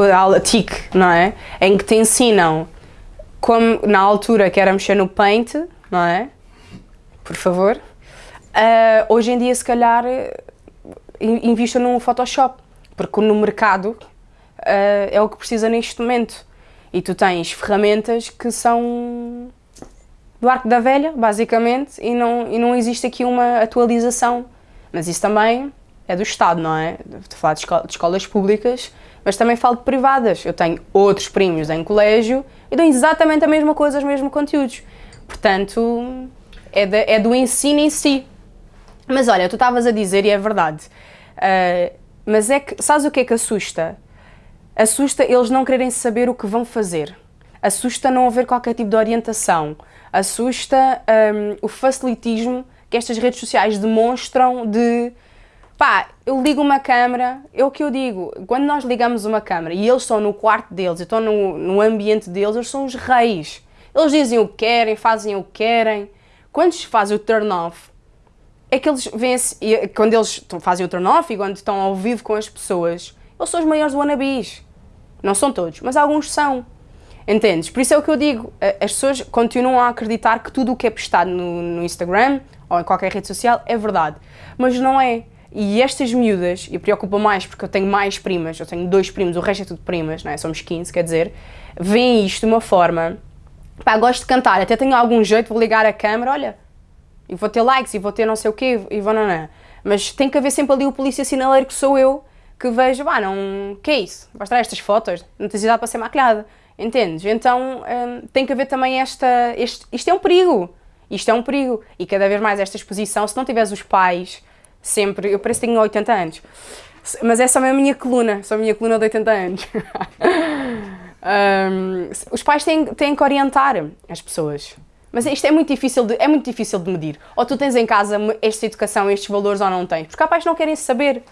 a aula TIC, não é? Em que te ensinam como na altura que era mexer no Paint, não é? Por favor. Uh, hoje em dia, se calhar, invista no Photoshop, porque no mercado uh, é o que precisa neste momento. E tu tens ferramentas que são do arco da velha, basicamente, e não, e não existe aqui uma atualização. Mas isso também é do Estado, não é? Estou a falar de escolas públicas, mas também falo de privadas. Eu tenho outros primos em colégio e dão exatamente a mesma coisa, os mesmos conteúdos. Portanto, é, de, é do ensino em si. Mas olha, tu estavas a dizer, e é verdade, uh, mas é que, sabes o que é que assusta? Assusta eles não quererem saber o que vão fazer. Assusta não haver qualquer tipo de orientação. Assusta um, o facilitismo que estas redes sociais demonstram de pá, eu ligo uma câmera, é o que eu digo, quando nós ligamos uma câmera e eles estão no quarto deles, estão no, no ambiente deles, eles são os reis. Eles dizem o que querem, fazem o que querem. Quando se faz o turn off, é que eles vêm quando eles fazem o turn off e quando estão ao vivo com as pessoas, eles são os maiores wannabes. Não são todos, mas alguns são. Entendes? Por isso é o que eu digo, as pessoas continuam a acreditar que tudo o que é postado no, no Instagram ou em qualquer rede social é verdade, mas não é. E estas miúdas, e preocupa mais porque eu tenho mais primas, eu tenho dois primos, o resto é tudo primas, não é? somos 15, quer dizer, veem isto de uma forma, pá, gosto de cantar, até tenho algum jeito, vou ligar a câmera, olha, e vou ter likes, e vou ter não sei o quê, e vou não. Mas tem que haver sempre ali o polícia sinaleiro que sou eu, que vejo, pá, não, que é isso? Vais tirar estas fotos? Não tens idade para ser maquilhada. Entendes? Então hum, tem que haver também esta, este, isto é um perigo, isto é um perigo, e cada vez mais esta exposição, se não tiveres os pais sempre, eu pareço que tenho 80 anos, mas é a minha coluna, sou a minha coluna de 80 anos. um, os pais têm, têm que orientar as pessoas, mas isto é muito, difícil de, é muito difícil de medir. Ou tu tens em casa esta educação, estes valores ou não tens, porque há pais que não querem saber.